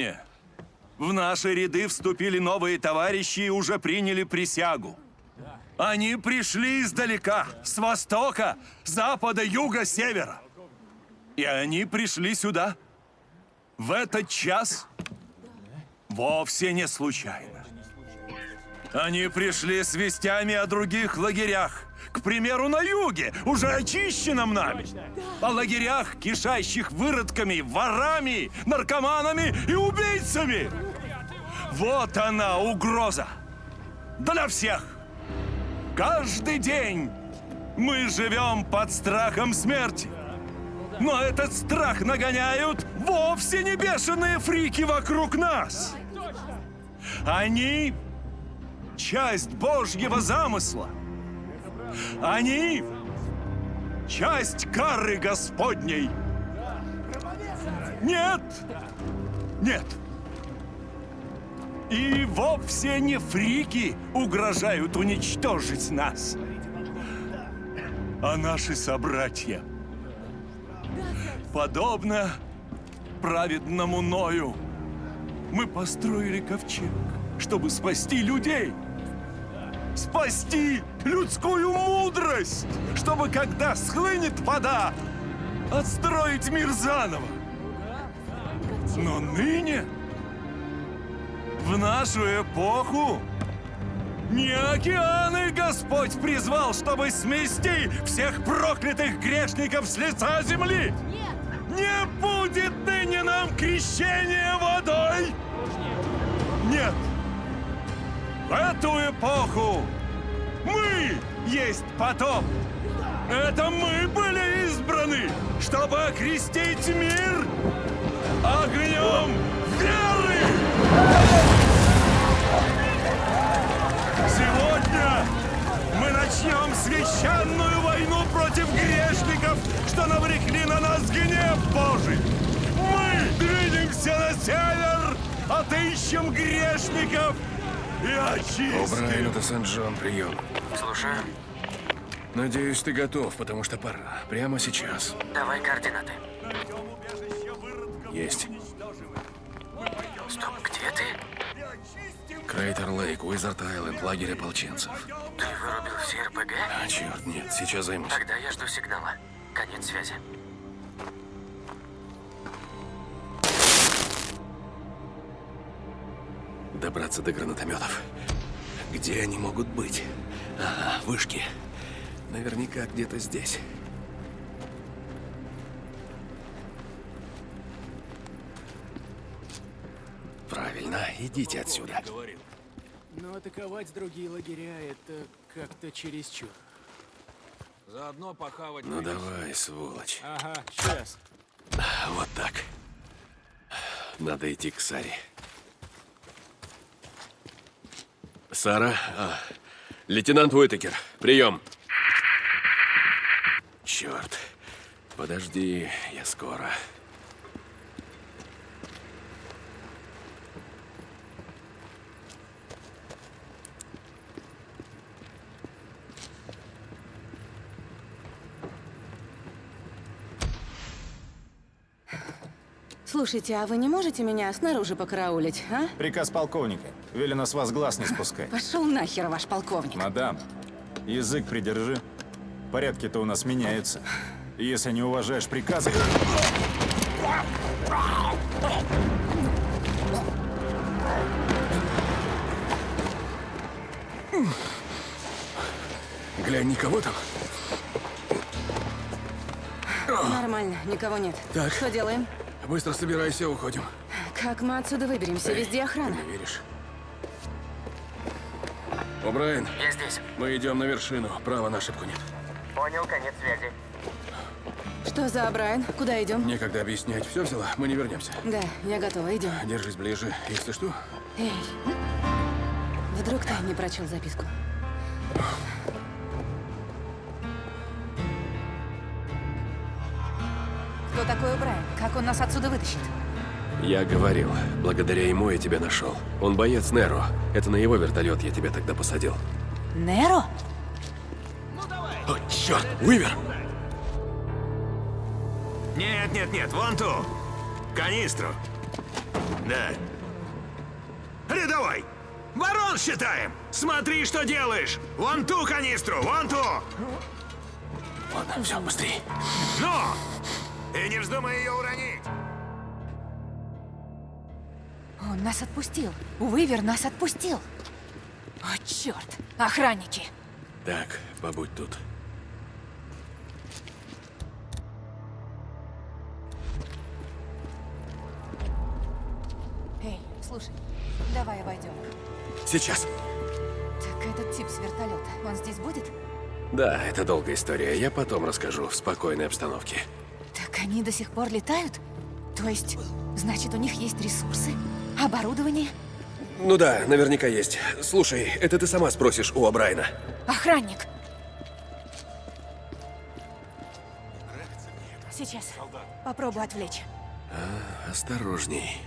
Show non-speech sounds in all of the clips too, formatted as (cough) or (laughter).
Накануне в наши ряды вступили новые товарищи и уже приняли присягу. Они пришли издалека, с востока, запада, юга, севера. И они пришли сюда в этот час вовсе не случайно. Они пришли с вестями о других лагерях. К примеру, на юге, уже очищенном нами. О лагерях, кишащих выродками, ворами, наркоманами и убийцами. Вот она, угроза. Для всех. Каждый день мы живем под страхом смерти. Но этот страх нагоняют вовсе не бешеные фрики вокруг нас. Они — часть Божьего замысла. Они — часть кары Господней. Нет! Нет! И вовсе не фрики угрожают уничтожить нас, а наши собратья. Подобно праведному Ною, мы построили ковчег, чтобы спасти людей. Спасти людскую мудрость, чтобы когда схлынет вода, отстроить мир заново. Но ныне... В нашу эпоху не океаны Господь призвал, чтобы смести всех проклятых грешников с лица земли! Нет! Не будет ныне нам крещения водой! Нет! Эту эпоху мы есть потоп! Это мы были избраны, чтобы окрестить мир огнем веры! Сегодня мы начнем священную войну против грешников, что навлекли на нас гнев Божий. Мы двинемся на север, отыщем грешников и очистим. О'Брайен, это Сент-Джон, прием. Слушаю. Надеюсь, ты готов, потому что пора. Прямо сейчас. Давай координаты. Есть. Стоп, где ты? Крейтер Лейк, Уизард Айленд, лагерь ополченцев. Ты вырубил все РПГ? А, черт, нет, сейчас займусь. Тогда я жду сигнала. Конец связи. Добраться до гранатометов. Где они могут быть? Ага, вышки. Наверняка где-то здесь. Правильно, идите отсюда. Но атаковать другие лагеря — это как-то чересчур. Заодно похавать. Ну давай, сволочь. Ага, сейчас. Вот так. Надо идти к Саре. Сара, а, лейтенант Уитакер, прием. Черт. Подожди, я скоро. Слушайте, а вы не можете меня снаружи покараулить, а? Приказ полковника. Велено с вас глаз не спускать. Пошел нахер, ваш полковник. Мадам, язык придержи. Порядки-то у нас меняются. И если не уважаешь приказы... Глянь, никого там? Нормально, никого нет. Так. Что делаем? Быстро собирайся, уходим. Как мы отсюда выберемся? Везде охрана. Не веришь? О'Брайен, Я здесь. мы идем на вершину. Право на ошибку нет. Понял, конец связи. Что за Брайан? Куда идем? Некогда объяснять. Все взяла? Мы не вернемся. Да, я готова, идем. Держись ближе. Если что, Эй, вдруг ты не прочел записку? Кто такой Брайан? Как он нас отсюда вытащит? Я говорил. Благодаря ему я тебя нашел. Он боец Неро. Это на его вертолет я тебя тогда посадил. Неро? О, черт! Уивер! Нет, нет, нет, вон ту. Канистру. Да. Рядовой! Ворон считаем! Смотри, что делаешь! Вон ту канистру, вон ту! Ладно, все, быстрей. Ну! И не вздумай ее уронить! Он нас отпустил. Уивер нас отпустил. О, черт! Охранники! Так, побудь тут. Эй, слушай, давай обойдем. Сейчас. Так этот тип с вертолета, он здесь будет? Да, это долгая история. Я потом расскажу в спокойной обстановке. Так они до сих пор летают? То есть, значит, у них есть ресурсы? Оборудование? Ну да, наверняка есть. Слушай, это ты сама спросишь у Абрайна. Охранник! Сейчас. Попробую отвлечь. Осторожней.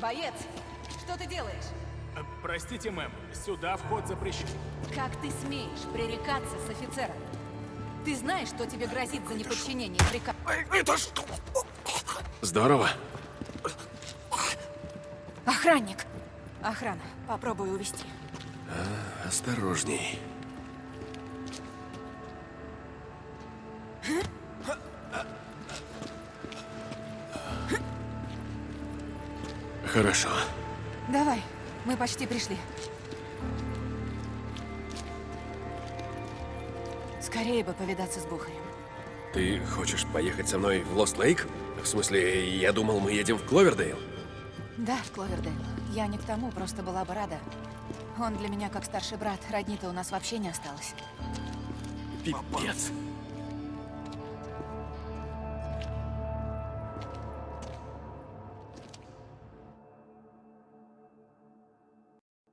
Боец, что ты делаешь? Простите, мэм, сюда вход запрещен. Как ты смеешь пререкаться с офицером? Ты знаешь, что тебе грозит за неподчинение приказу? Здорово. Охранник! Охрана, попробую увести. Осторожней. Хорошо. Давай, мы почти пришли. Скорее бы повидаться с Бухарем. Ты хочешь поехать со мной в Лост Лейк? В смысле, я думал, мы едем в Кловердейл. Да, Кловердейл. Я не к тому, просто была бы рада. Он для меня как старший брат. Родни-то у нас вообще не осталось. Пипец.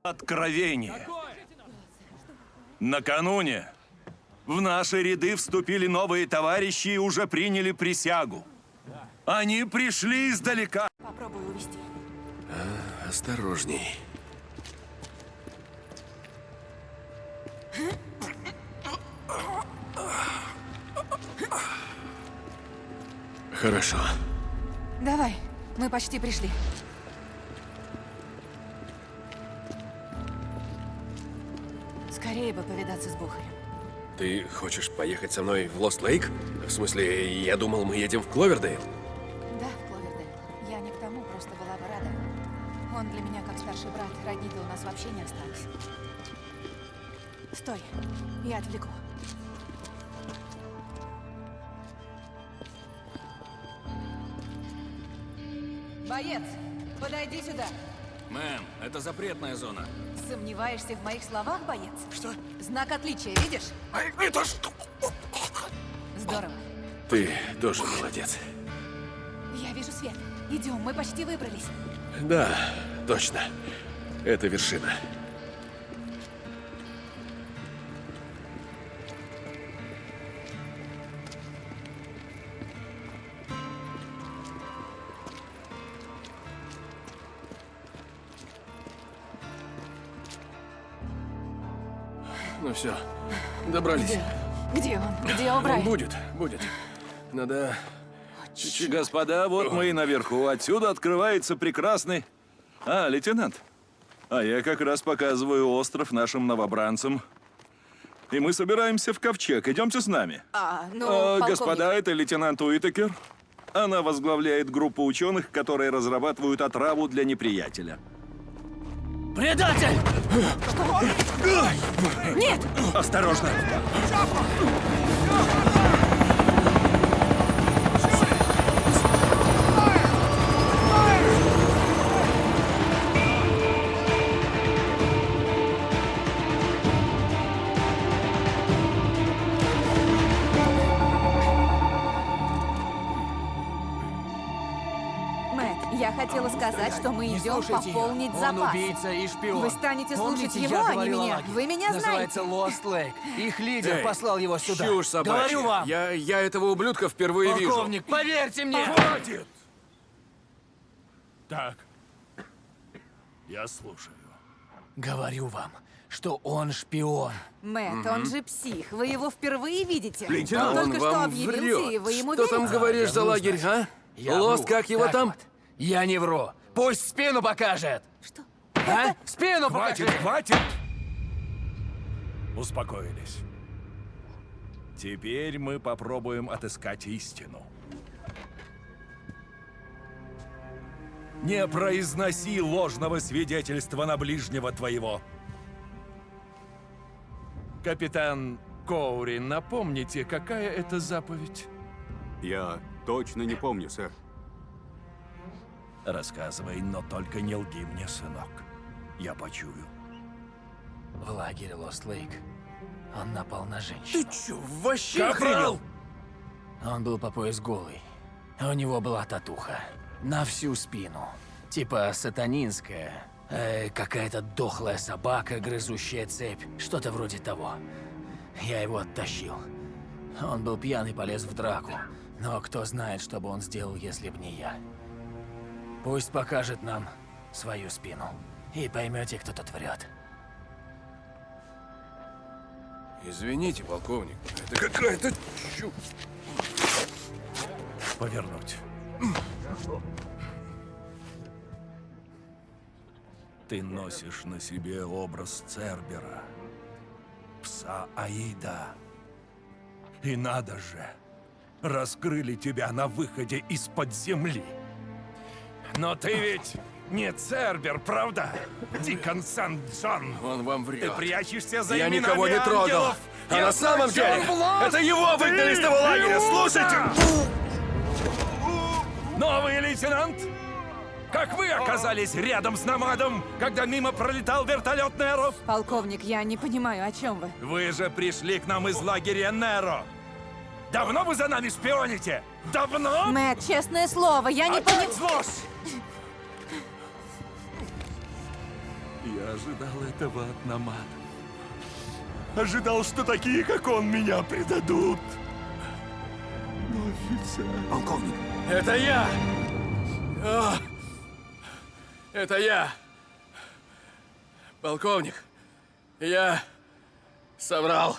Откровение. Накануне в наши ряды вступили новые товарищи и уже приняли присягу. Они пришли издалека. Попробую увести. Осторожней. Хорошо. Давай, мы почти пришли. Скорее бы повидаться с Бухарем. Ты хочешь поехать со мной в Лост Лейк? В смысле, я думал, мы едем в Кловердейл. Да, Кловердейл. Я не к тому, просто была бы рада. Он для меня как старший брат. Родни-то у нас вообще не осталось. Стой, я отвлеку. Боец, подойди сюда. Мэм, это запретная зона. Сомневаешься в моих словах, боец? Что? Знак отличия, видишь? Это что? Здорово. Ты тоже молодец. Я вижу свет. Идем, мы почти выбрались. Да, точно. Это вершина. Добрались. Где он? Где Он О'Брайен? будет, будет. Надо... Господа, вот мы и наверху. Отсюда открывается прекрасный... А, лейтенант. А я как раз показываю остров нашим новобранцам. И мы собираемся в ковчег. Идемте с нами. А, ну, А, полковник. господа, это лейтенант Уитакер. Она возглавляет группу ученых, которые разрабатывают отраву для неприятеля. Предатель! Нет! Осторожно! Мэтт, мы Не идем пополнить ее. Он запас. убийца и шпион. Вы станете слушать Помните, его, я а не меня? Вы меня Называется Lost Lake. Их лидер Эй, послал его сюда. Чушь собачья. Говорю вам. Я, я этого ублюдка впервые вижу. Полковник, поверьте мне. Хватит! Так. Я слушаю. Говорю вам, что он шпион. Мэтт, он же псих. Вы его впервые видите? Лейтенант, он он только что объявился, и вы ему Что там верите? говоришь за вру, лагерь, а? Я Лост, вру. как его Так там? вот. Я не вру. Пусть спину покажет. Что? А? Спину Хватит, покажет. хватит! Успокоились. Теперь мы попробуем отыскать истину. Не произноси ложного свидетельства на ближнего твоего. Капитан Коури, напомните, какая это заповедь? Я точно не помню, сэр. Рассказывай, но только не лги мне, сынок. Я почую. В лагере Лост Лейк он напал на женщину. Ты чё, вообще охренел? Он был по пояс голый. У него была татуха. На всю спину. Типа сатанинская. Э, Какая-то дохлая собака, грызущая цепь. Что-то вроде того. Я его оттащил. Он был пьян и полез в драку. Но кто знает, что бы он сделал, если б не я. Пусть покажет нам свою спину. И поймете, кто тут врет. Извините, полковник, это какая-то чушь. Повернуть. Ты носишь на себе образ Цербера, пса Аида. И надо же, раскрыли тебя на выходе из-под земли. Но ты ведь не Цербер, правда? Дикон Сан-Джон. Он вам Ты врет. прячешься за Я именами никого не трогал. ангелов. А Я на самом деле, власть, это его ты выгнали с того лагеря, слушайте! Новый лейтенант? Как вы оказались рядом с Намадом, когда мимо пролетал вертолет Неро? Полковник, я не понимаю, о чем вы. Вы же пришли к нам из лагеря Неро. Давно вы за нами шпионите? Давно? Мэтт, честное слово, я не понимаю. ложь! Я ожидал этого от Намада. Ожидал, что такие, как он, меня предадут. Но офицер... Полковник, Это я! А, Это я! Полковник, я соврал.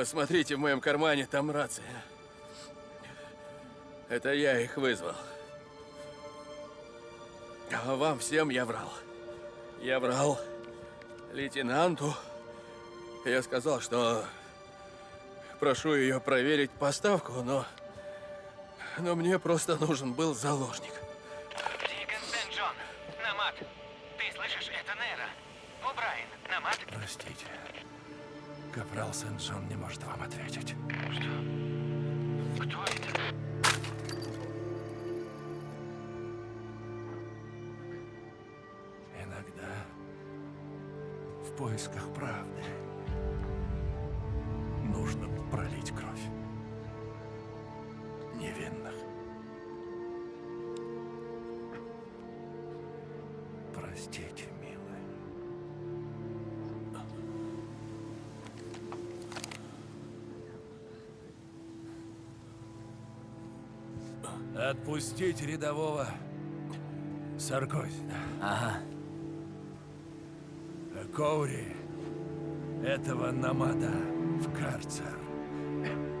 Посмотрите, в моем кармане там рация. Это я их вызвал. А вам всем я врал. Я врал лейтенанту. Я сказал, что прошу ее проверить поставку, но... Но мне просто нужен был заложник. Дикон Сент-Джон. Намат. Ты слышишь? Это Нера. О'Брайен. Намат. Простите. Капрал Сент-Джон не может вам ответить. Кто это? Иногда в поисках правды нужно пролить кровь невинных. Простите, милый. Отпустить рядового Саркози. Ага. Коури, этого Намада в карцер.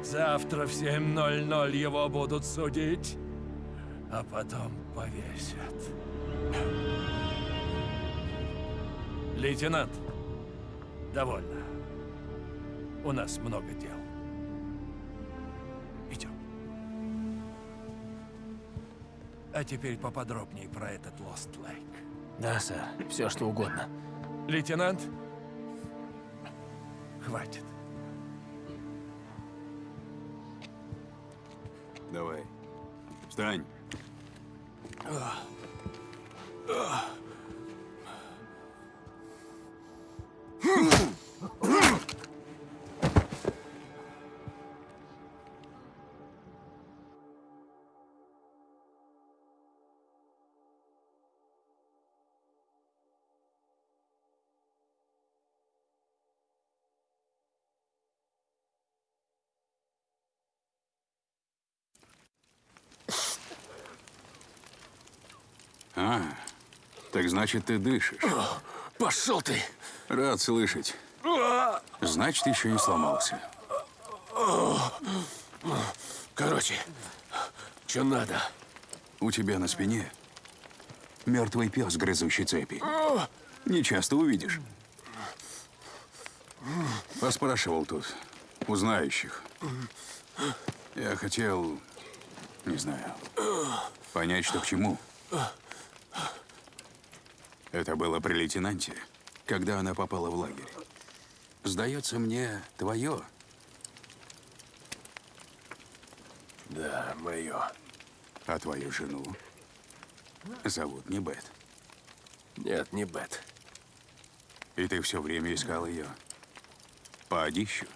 Завтра в 7.00 его будут судить, а потом повесят. Лейтенант, довольно. У нас много дел. А теперь поподробнее про этот Лост Лейк. Да, сэр. Все, что угодно. Лейтенант, хватит. давай. Встань. А, Так значит, ты дышишь. Пошел ты! Рад слышать. Значит, еще не сломался. Короче, что надо? У тебя на спине мертвый пес, грызущий цепи. Не часто увидишь. Поспрашивал тут у знающих. Я хотел, не знаю, понять, что к чему. Это было при лейтенанте, когда она попала в лагерь. Сдается мне, твое. Да, мое. А твою жену зовут не Бет. Нет, не Бет. И ты все время искал ее. По одищу.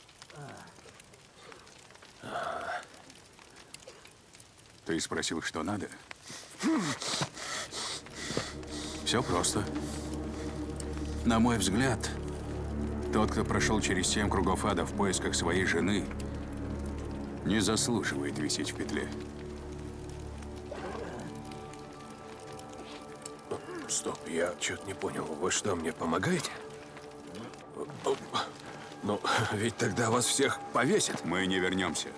Ты спросил, что надо? Все просто. На мой взгляд, тот, кто прошел через семь кругов ада в поисках своей жены, не заслуживает висеть в петле. Стоп, я что-то не понял. Вы что, мне помогаете? Ну, (laughs) ведь тогда вас всех повесят. Мы не вернемся.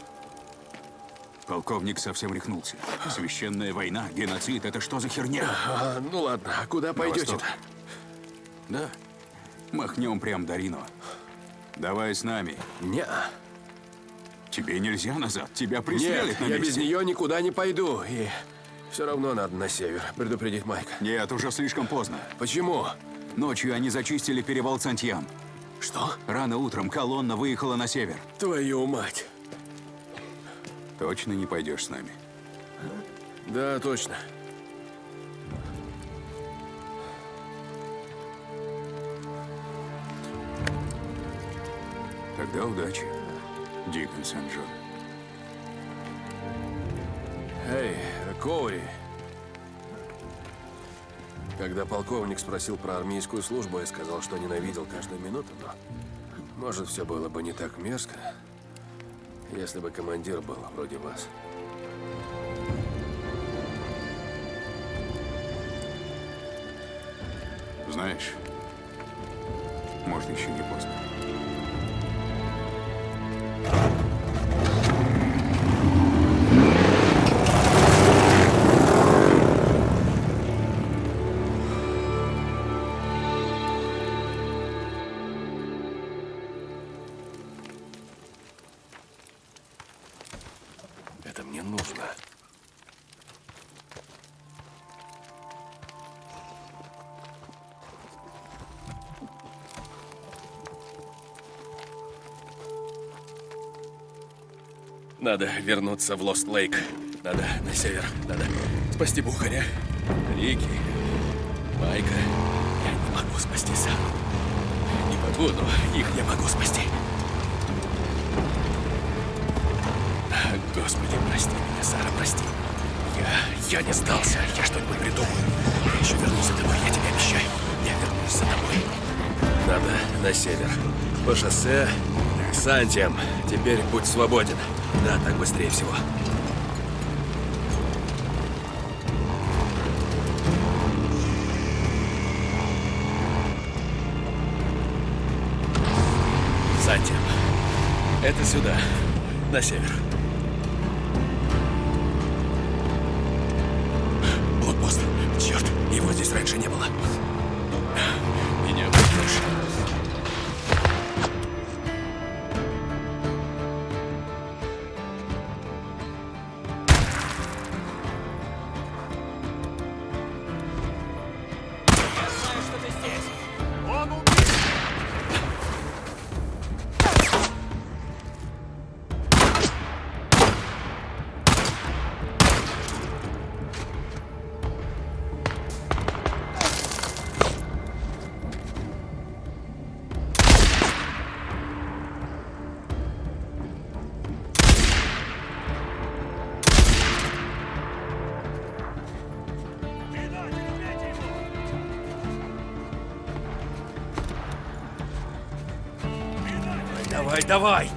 Полковник совсем рехнулся. Священная война, геноцид — это что за херня? А, ну ладно, а куда пойдете-то? Да. Махнем прям до Рино. Давай с нами. Не, Тебе нельзя назад. Тебя нет, пристрелят на я месте. без нее никуда не пойду. И все равно надо на север предупредить Майка. Нет, уже слишком поздно. Почему? Ночью они зачистили перевал Сантьян. Что? Рано утром колонна выехала на север. Твою мать. Точно не пойдешь с нами? Да, точно. Тогда удачи, Дикон Сен-Джон. Эй, Коури. Когда полковник спросил про армейскую службу, я сказал, что ненавидел каждую минуту, но... Может, все было бы не так мерзко, если бы командир был вроде вас. Знаешь, может, еще не поздно. Нужно. Надо вернуться в Лост-Лейк. Надо на север. Надо спасти Бухаря, Рики, Майка. Я не могу спасти сам. Не могу, но их я могу спасти. Господи, прости меня, Сара, прости. Я... я не сдался. Я что-нибудь придумаю. Я еще вернусь за тобой, я тебе обещаю. Я вернусь за тобой. Надо на север. По шоссе к Сантиям. Теперь путь свободен. Да, так быстрее всего. Сантиям. Это сюда, на север. Давай,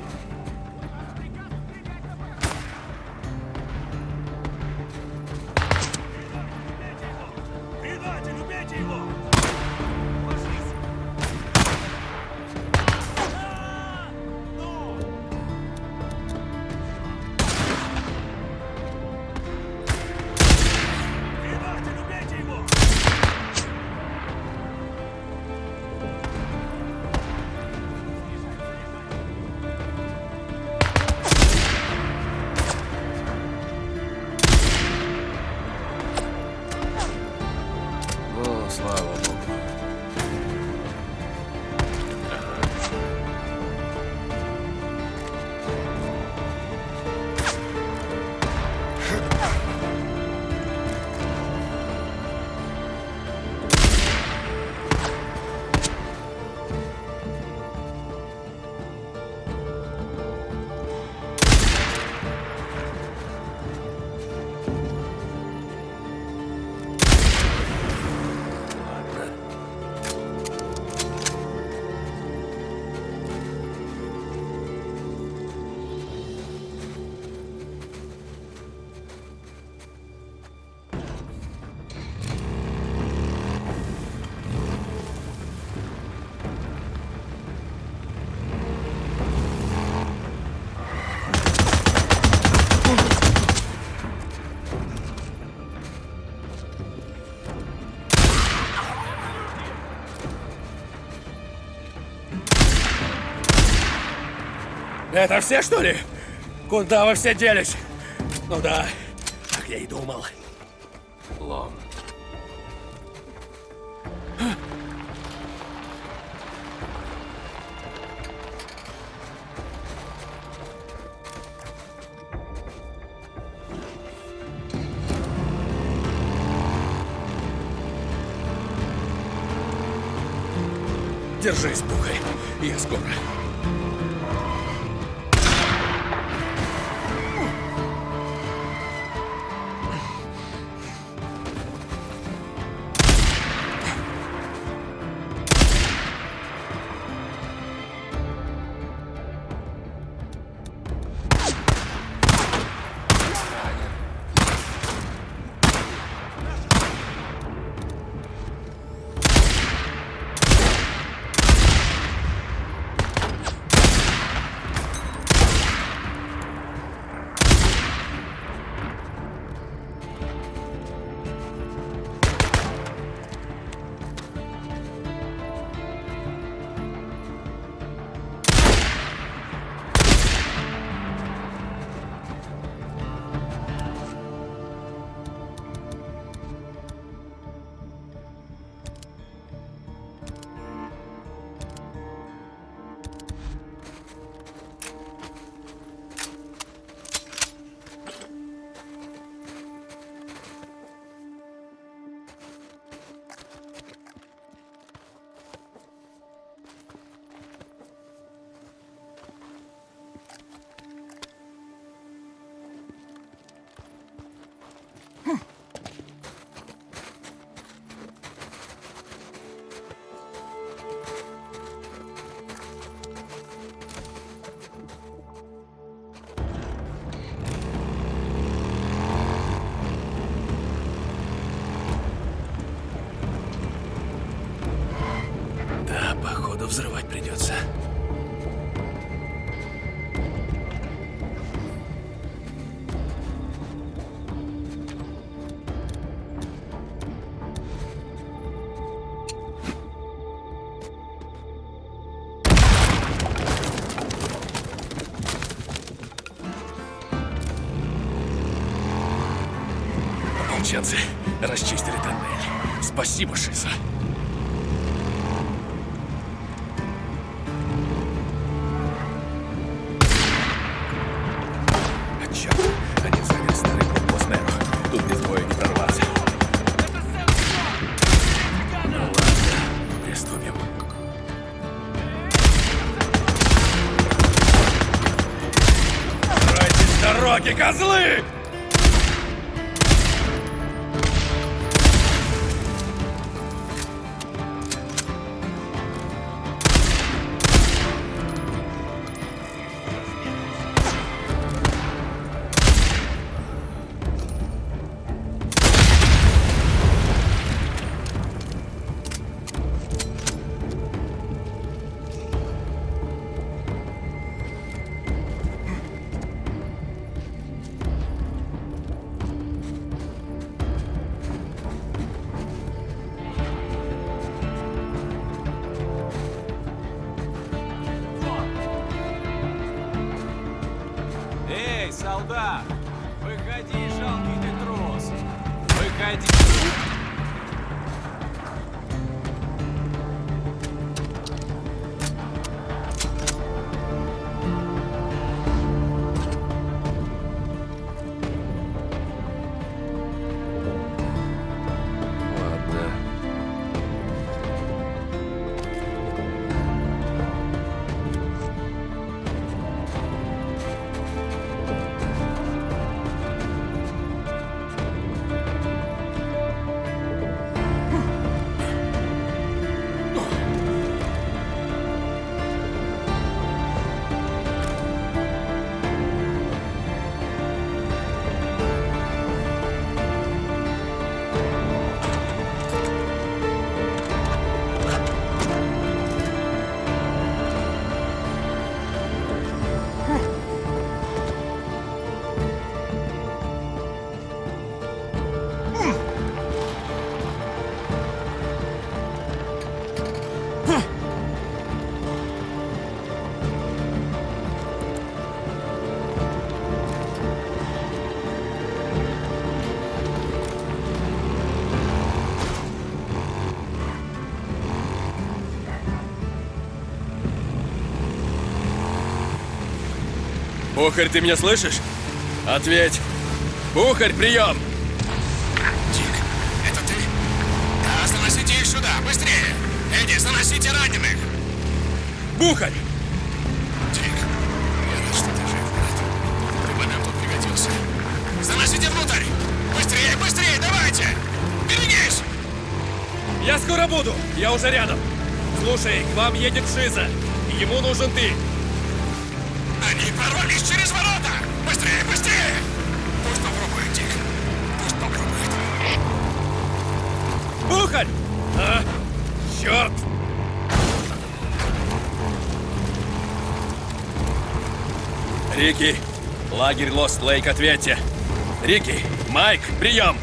Это все, что ли? Куда вы все делись? Ну да, как я и думал. Взрывать придется. Ополченцы расчистили тоннель. Спасибо, Шиза. 大哥。Бухарь, ты меня слышишь? Ответь. Бухарь, прием! Дик, это ты? Да, заносите их сюда, быстрее! Эдди, заносите раненых! Бухарь! Дик, я рад, что ты жив, брат. Ты бы нам тут пригодился. Заносите внутрь! Быстрее, быстрее, давайте! Берегись! Я скоро буду! Я уже рядом! Слушай, к вам едет Шиза. Ему нужен ты. Прорвались через ворота! Быстрее, быстрее! Пусть попробует, Дик. Пусть попробует. Бухарь! А, черт! Рики, лагерь Лост Лейк, ответьте. Рики, Майк, прием!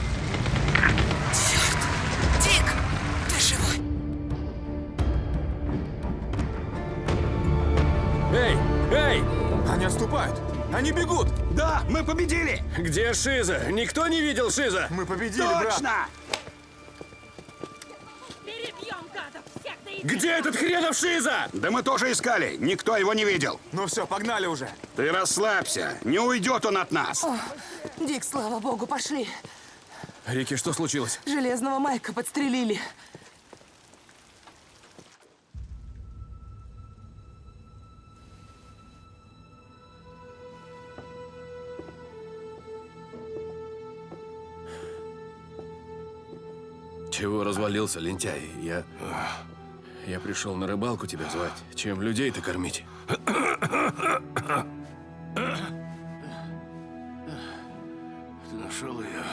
Где Шиза? Никто не видел Шиза? Мы победили, брат! Точно! Единого! Где этот хренов Шиза? Да мы тоже искали, никто его не видел. Ну все, погнали уже! Ты расслабься, не уйдет он от нас. Дик, слава богу, пошли. Рики, что случилось? Железного Майка подстрелили. Чего развалился, лентяй? Я... Я пришел на рыбалку тебя звать. Чем людей-то кормить? Ты нашел ее?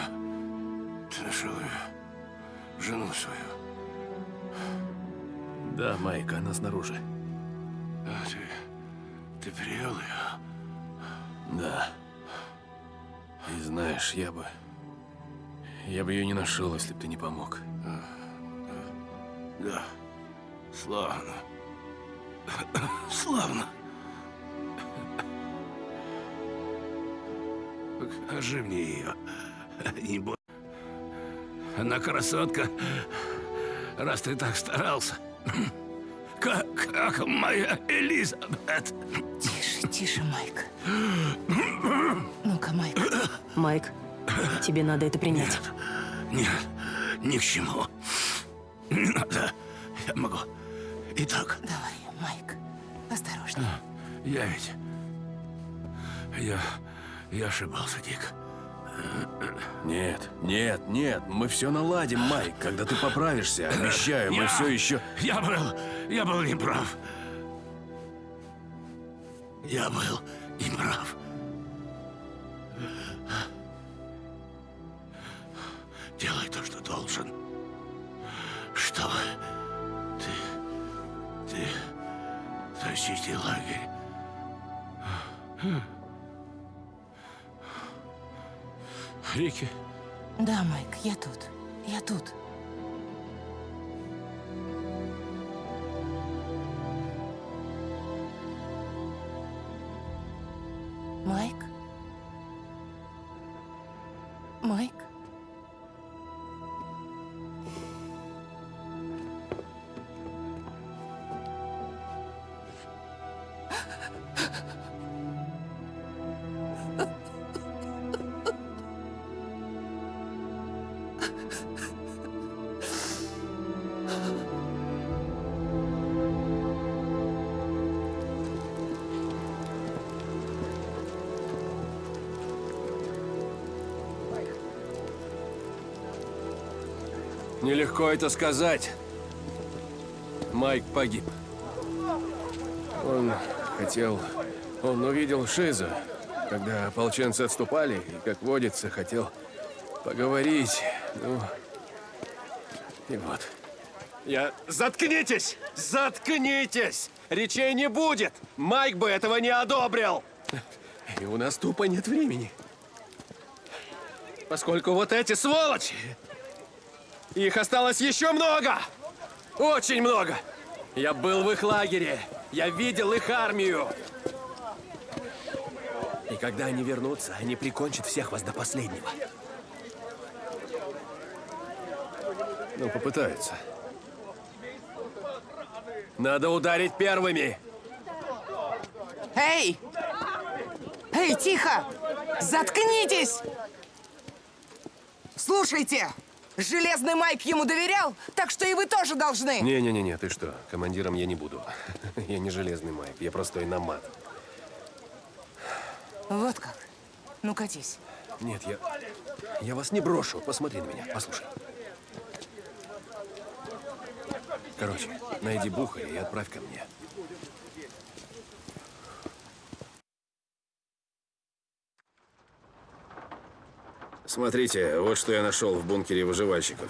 Ты нашел ее? Жену свою? Да, Майк, она снаружи. А ты... Ты привел ее? Да. И знаешь, я бы... Я бы ее не нашел, если бы ты не помог. Да. Славно. Славно. Покажи мне ее. Не бо... Она красотка. Раз ты так старался. Как, как моя Элизабет. Тише, тише, Майк. Ну-ка, Майк. Майк, тебе надо это принять. Нет, ни к чему. Не надо. Я могу. И так. Давай, Майк. Осторожно. Я ведь... Я... Я ошибался, Дик. Нет, нет, нет, мы все наладим, Майк. Когда ты поправишься, обещаю, мы Я- все еще... Я был... Я был неправ. Я был неправ. Делай Рики, Да, Майк, я тут. Я тут. Это сказать. Майк погиб. Он хотел... Он увидел Шиза, когда ополченцы отступали, и, как водится, хотел поговорить. Ну, и вот. Я... Заткнитесь! Заткнитесь! Речей не будет! Майк бы этого не одобрил! И у нас тупо нет времени. Поскольку вот эти сволочи... Их осталось еще много! Очень много! Я был в их лагере. Я видел их армию. И когда они вернутся, они прикончат всех вас до последнего. Ну, попытаются. Надо ударить первыми. Эй! Эй, тихо! Заткнитесь! Слушайте! Железный Майк ему доверял, так что и вы тоже должны. Не-не-не, ты что? Командиром я не буду. (laughs) Я не железный Майк, я простой намат. Вот как. Ну, катись. Нет, я... Я вас не брошу. Посмотри на меня, послушай. Короче, найди Бухаря и отправь ко мне. Смотрите, вот что я нашел в бункере выживальщиков.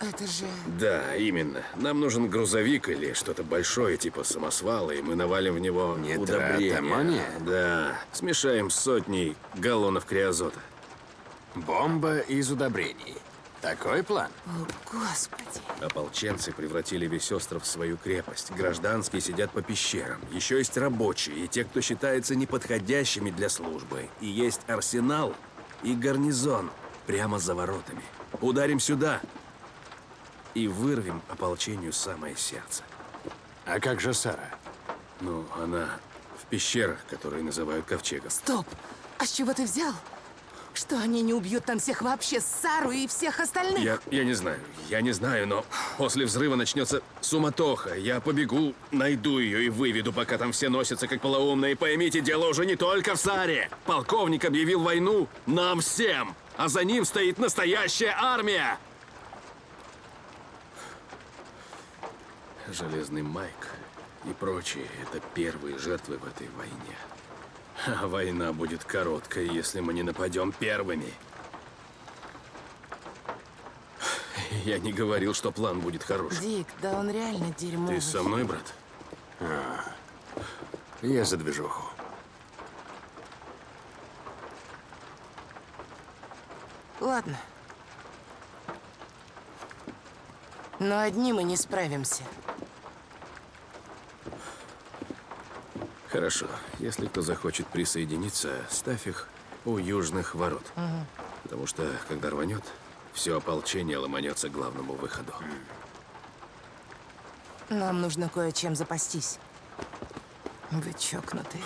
Это же... Да, именно. Нам нужен грузовик или что-то большое, типа самосвала, и мы навалим в него удобрения. аммония? Да, смешаем с сотней галлонов криозота. Бомба из удобрений. Такой план? О, Господи. Ополченцы превратили весь остров в свою крепость. Гражданские сидят по пещерам. Еще есть рабочие и те, кто считается неподходящими для службы. И есть арсенал и гарнизон прямо за воротами. Ударим сюда и вырвем ополчению самое сердце. А как же Сара? Ну, она в пещерах, которые называют ковчегом. Стоп! А с чего ты взял? Что они не убьют там всех вообще, Сару и всех остальных? Я, я не знаю, я не знаю, но после взрыва начнется суматоха. Я побегу, найду ее и выведу, пока там все носятся как полоумные. Поймите, дело уже не только в Саре. Полковник объявил войну нам всем, а за ним стоит настоящая армия. Железный Майк и прочие — это первые жертвы в этой войне. А война будет короткой, если мы не нападем первыми. Я не говорил, что план будет хороший. Дик, да он реально дерьмовый. Ты со мной, брат? Я за движуху. Ладно. Но одни мы не справимся. Хорошо. Если кто захочет присоединиться, ставь их у южных ворот. Потому что, когда рванет, все ополчение ломанется к главному выходу. Нам нужно кое-чем запастись. Вы чокнутые.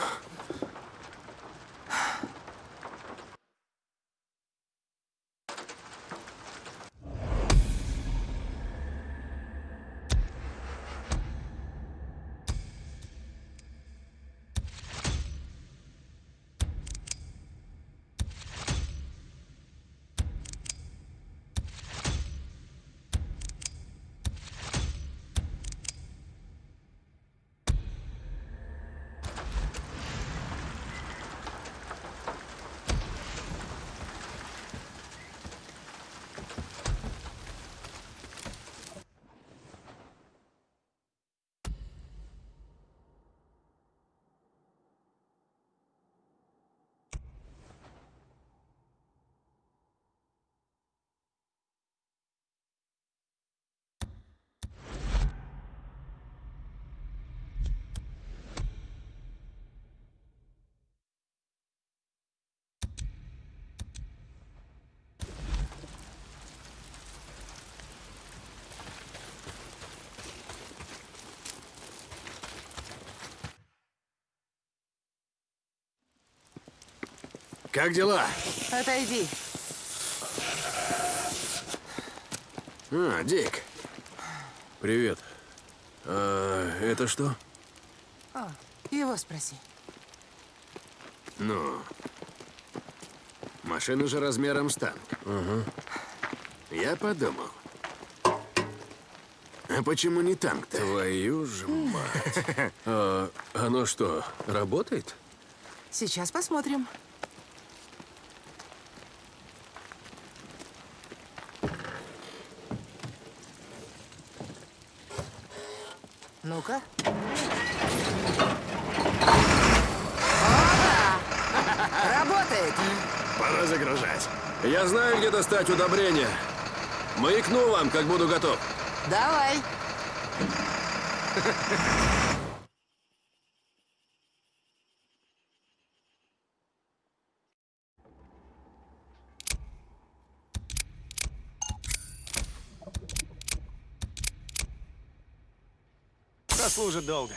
Как дела? Отойди. А, Дик. Привет. А, это что? О, его спроси. Ну, машина же размером с танк. Я подумал. А почему не танк-то? Твою же мать. (laughs) А, оно что, работает? Сейчас посмотрим. Ну-ка. Опа! Работает! Пора загружать. Я знаю, где достать удобрения. Маякну вам, как буду готов. Давай. Прослужит долго.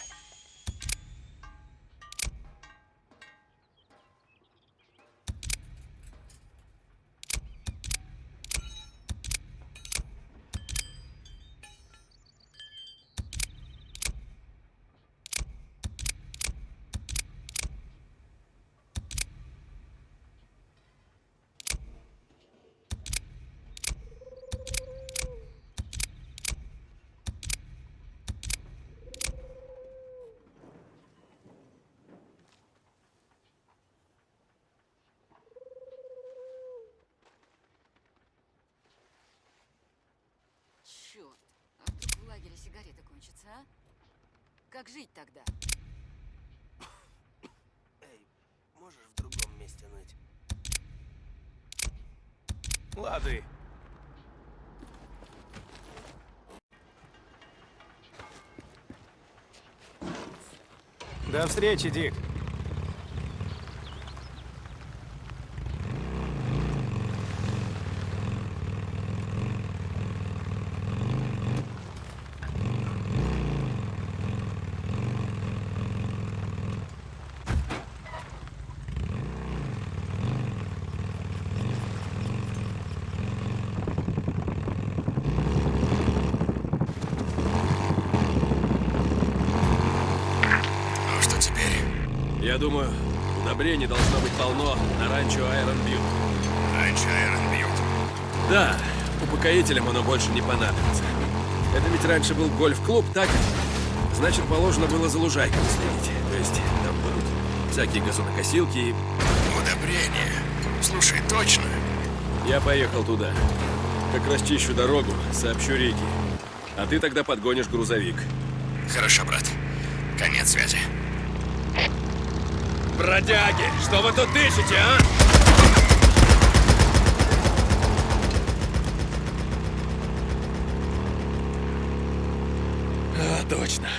Черт, а вдруг в лагере сигареты кончатся, а? Как жить тогда? Эй, можешь в другом месте ныть? Лады. До встречи, Дик. Ну что теперь? Я думаю, удобрений должно быть полно на ранчо Айрон Бьют. Раньше Айрон бьют. Да, упокоителям оно больше не понадобится. Это ведь раньше был гольф-клуб, так? Значит, положено было за лужайками следить. То есть там будут всякие газонокосилки и... Удобрение. Слушай, точно? Я поехал туда. Как расчищу дорогу, сообщу Рике. А ты тогда подгонишь грузовик. Хорошо, брат. Конец связи. Бродяги, что вы тут ищете, а? А, точно.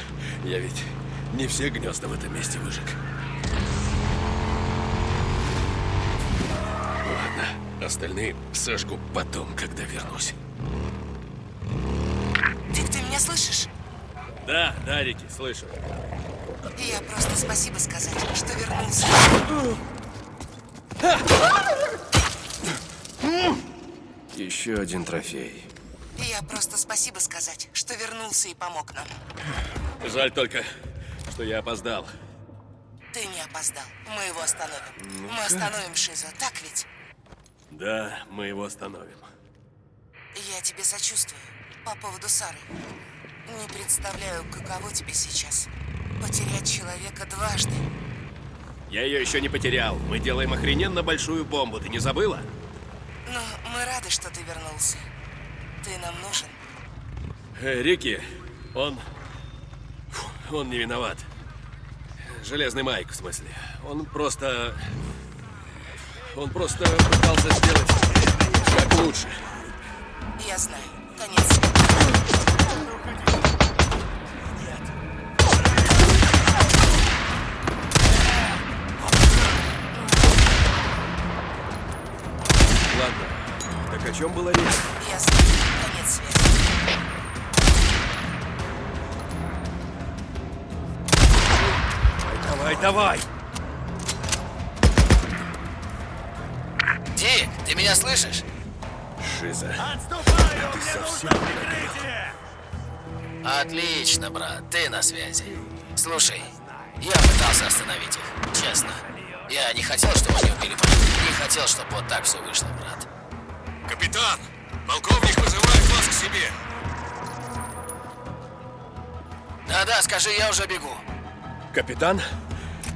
Я ведь не все гнезда в этом месте выжег. Ладно, остальные сожгу потом, когда вернусь. Дик, ты меня слышишь? Да, да, Рики, слышу. Я просто спасибо сказать, что вернулся. Еще один трофей. Я просто спасибо сказать, что вернулся и помог нам. Жаль только, что я опоздал. Ты не опоздал. Мы его остановим. Мы остановим Шиза, так ведь? Да, мы его остановим. Я тебе сочувствую по поводу Сары. Не представляю, каково тебе сейчас. Потерять человека дважды. Я ее еще не потерял. Мы делаем охрененно большую бомбу. Ты не забыла? Но мы рады, что ты вернулся. Ты нам нужен. Э, Рики, он... Он не виноват. Железный Майк, в смысле. Он просто... Он просто пытался сделать как лучше. Я знаю. Ладно. Так о чем была речь? Я знаю. Конец света. Давай, давай! Дик, ты меня слышишь? Шиза. Отлично, брат, ты на связи. Слушай, я пытался остановить их, честно. Я не хотел, чтобы они убили. Не хотел, чтобы вот так все вышло. Капитан! Полковник вызывает вас к себе. Да-да, скажи, я уже бегу. Капитан,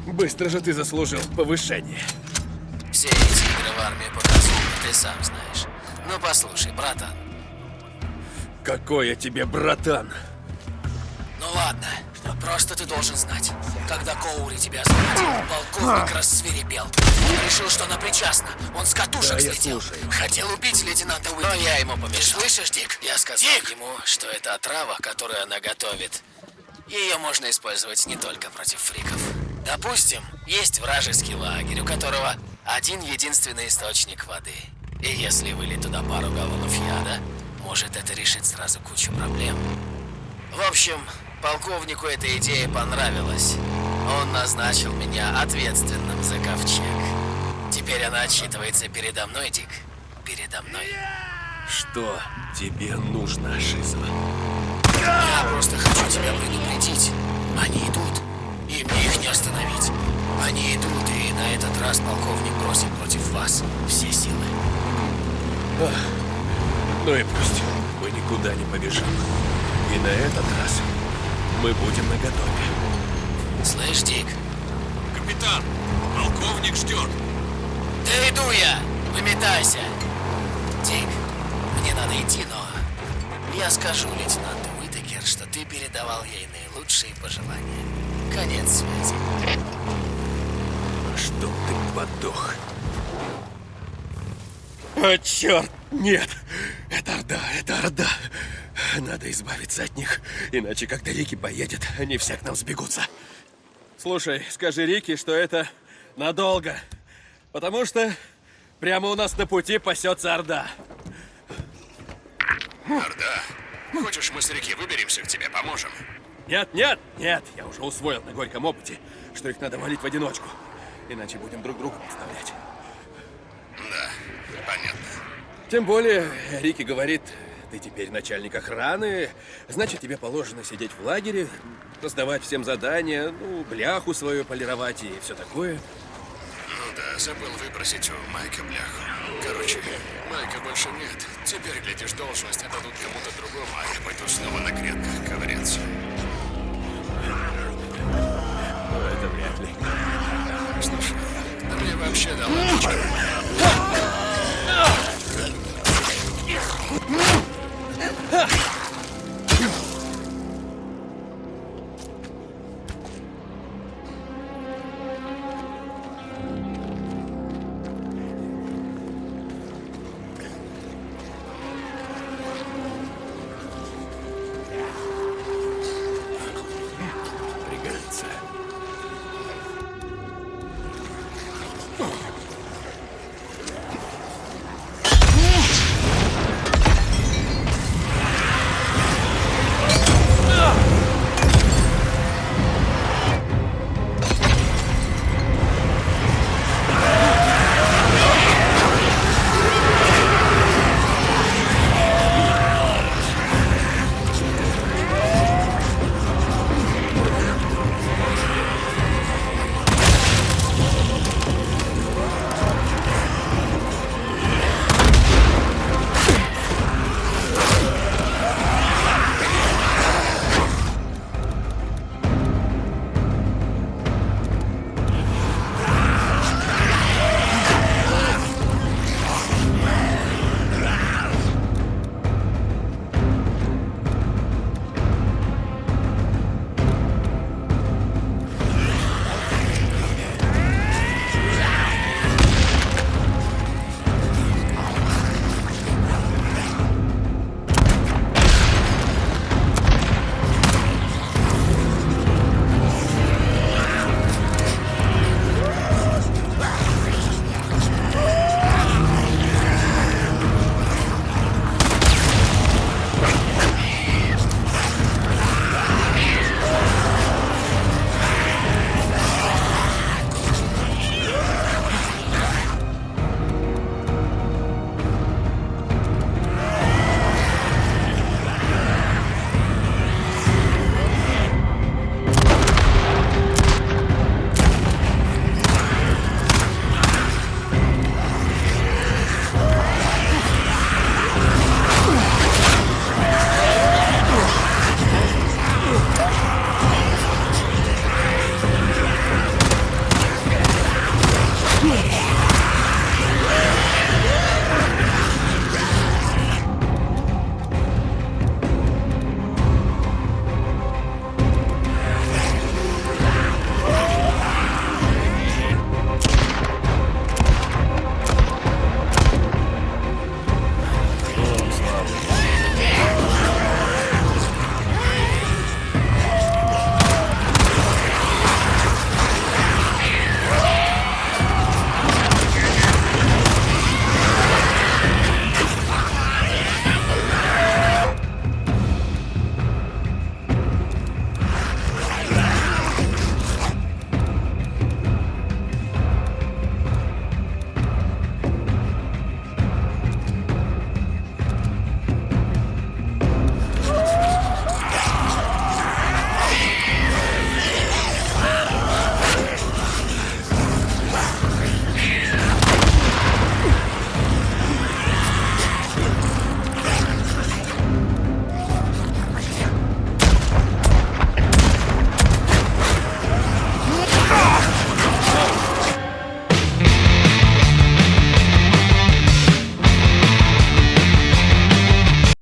быстро же ты заслужил повышение. Все эти игры в армии показуют, ты сам знаешь. Ну послушай, братан, Какой я тебе братан. ну ладно, просто ты должен знать. Когда Коури тебя освободил, полковник рассверепел. Он решил, что она причастна. Он с катушек Да, слетел. Хотел убить лейтенанта Уитакера. Но я ему помешал. Слышишь, Дик? Я сказал ему, что это отрава, которую она готовит. Ее можно использовать не только против фриков. Допустим, есть вражеский лагерь, у которого один единственный источник воды. И если вылить туда пару галлонов яда, может это решит сразу кучу проблем. В общем, полковнику эта идея понравилась. Он назначил меня ответственным за ковчег. Теперь она отчитывается передо мной, Дик. Передо мной. Что тебе нужно, Шиза? Я просто хочу тебя предупредить. Они идут, и мне их не остановить. Они идут, и на этот раз полковник бросит против вас все силы. Ну и пусть. Мы никуда не побежим. И на этот раз мы будем наготове. Слышь, Дик, Капитан, полковник ждет. да иду я! Выметайся! Дик, мне надо идти, но я скажу лейтенанту Уитакер, что ты передавал ей наилучшие пожелания. Конец связи. Чтоб ты подох. О, черт! Нет! Это Орда, это Орда! Надо избавиться от них, иначе когда Рики поедет, они все к нам сбегутся. Слушай, скажи Рики, что это надолго. Потому что прямо у нас на пути пасется Орда. Орда, хочешь мы с реки выберемся к тебе, поможем? Нет, нет, нет, я уже усвоил на горьком опыте, что их надо валить в одиночку. Иначе будем друг друга подставлять. Да, понятно. Тем более, Рики говорит, ты теперь начальник охраны, значит, тебе положено сидеть в лагере, раздавать всем задания, ну, бляху свою полировать и все такое. Ну да, забыл выбросить у Майка бляху. Короче, Майка больше нет. Теперь, глядишь, должность отдадут кому-то другому, а я пойду снова на грядках ковыряться. Ну, это вряд ли. Слушай, да мне вообще давно. Mm-hmm. Huh.